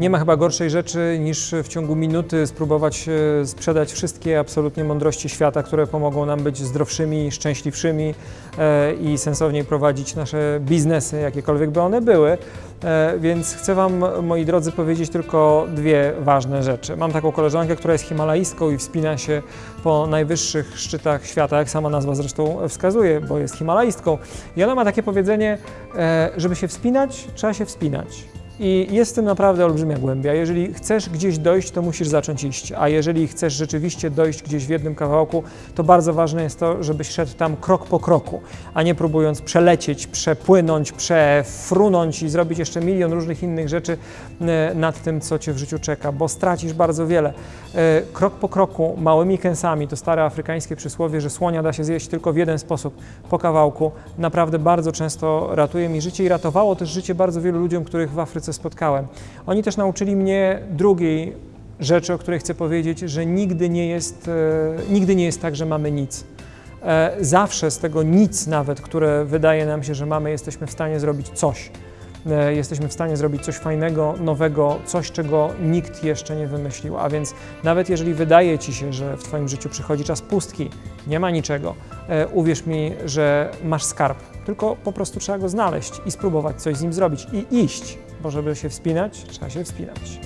Nie ma chyba gorszej rzeczy niż w ciągu minuty spróbować e, sprzedać wszystkie absolutnie mądrości świata, które pomogą nam być zdrowszymi, szczęśliwszymi e, i sensowniej prowadzić nasze biznesy, jakiekolwiek by one były. E, Więc chcę Wam, moi drodzy, powiedzieć tylko dwie ważne rzeczy. Mam taką koleżankę, która jest himalaistką i wspina się po najwyższych szczytach świata, jak sama nazwa zresztą wskazuje, bo jest himalaistką. I ona ma takie powiedzenie, żeby się wspinać, trzeba się wspinać. I jest w tym naprawdę olbrzymia głębia. Jeżeli chcesz gdzieś dojść, to musisz zacząć iść, a jeżeli chcesz rzeczywiście dojść gdzieś w jednym kawałku, to bardzo ważne jest to, żebyś szedł tam krok po kroku, a nie próbując przelecieć, przepłynąć, przefrunąć i zrobić jeszcze milion różnych innych rzeczy e, nad tym, co cię w życiu czeka, bo stracisz bardzo wiele. E, Krok po kroku, małymi kęsami, to stare afrykańskie przysłowie, że słonia da się zjeść tylko w jeden sposób, po kawałku, naprawdę bardzo często ratuje mi życie i ratowało też życie bardzo wielu ludziom, których w Afryce spotkałem. Oni też nauczyli mnie drugiej rzeczy, o której chcę powiedzieć, że nigdy nie jest, e, nigdy nie jest tak, że mamy nic. E, Zawsze z tego nic nawet, które wydaje nam się, że mamy, jesteśmy w stanie zrobić coś. E, Jesteśmy w stanie zrobić coś fajnego, nowego, coś, czego nikt jeszcze nie wymyślił. A więc nawet jeżeli wydaje Ci się, że w Twoim życiu przychodzi czas pustki, nie ma niczego, uwierz mi, że masz skarb. Tylko po prostu trzeba go znaleźć i spróbować coś z nim zrobić i iść, bo żeby się wspinać, trzeba się wspinać.